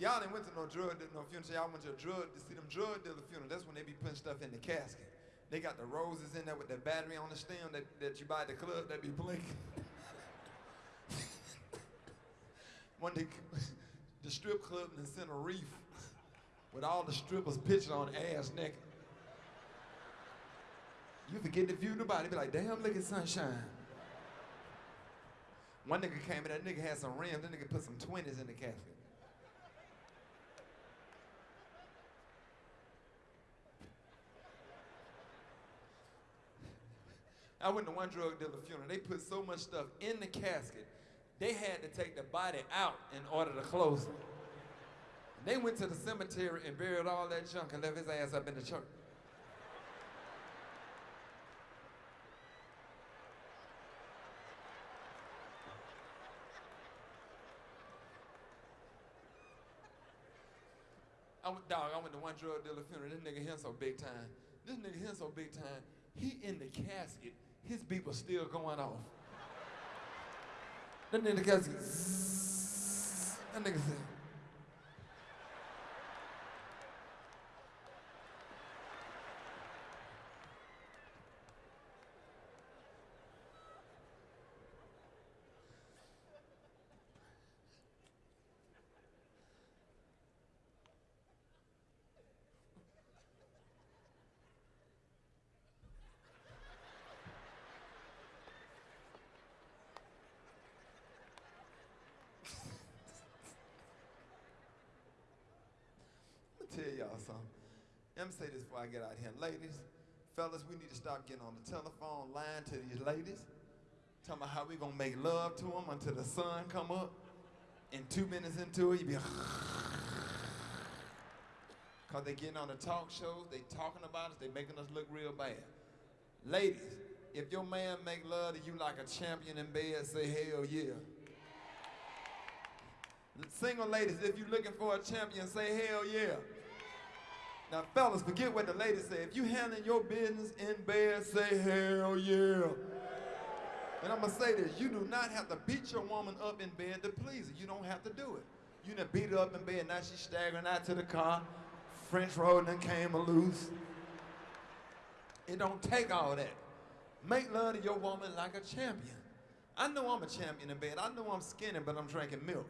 y'all ain't went to no drug dealer, no funeral. Y'all went to a drug to see them drug dealer funeral. That's when they be putting stuff in the casket. They got the roses in there with that battery on the stem that, that you buy at the club that be blinking. one day, the strip club and sent a reef with all the strippers pitching on ass naked. You forget to view nobody, be like, damn, look at sunshine. One nigga came in, that nigga had some rims, that nigga put some 20s in the casket. I went to one drug dealer funeral. They put so much stuff in the casket, they had to take the body out in order to close it. They went to the cemetery and buried all that junk and left his ass up in the church. I went, dog, I went to one drug dealer funeral. This nigga here so big time. This nigga here so big time. He in the casket. His beep was still going off. That nigga zzz. That nigga said. Tell y'all something. Let me say this before I get out here. Ladies, fellas, we need to stop getting on the telephone lying to these ladies. Talking about how we gonna make love to them until the sun come up. And two minutes into it, you be Cause they getting on the talk shows, they talking about us, they making us look real bad. Ladies, if your man make love to you like a champion in bed, say hell yeah. Single ladies, if you're looking for a champion, say hell yeah. Now, fellas, forget what the ladies say. If you handling your business in bed, say hell yeah. And I'm gonna say this: you do not have to beat your woman up in bed to please her. You don't have to do it. You done beat her up in bed, now she's staggering out to the car. French roll done came loose. It don't take all that. Make love to your woman like a champion. I know I'm a champion in bed. I know I'm skinny, but I'm drinking milk.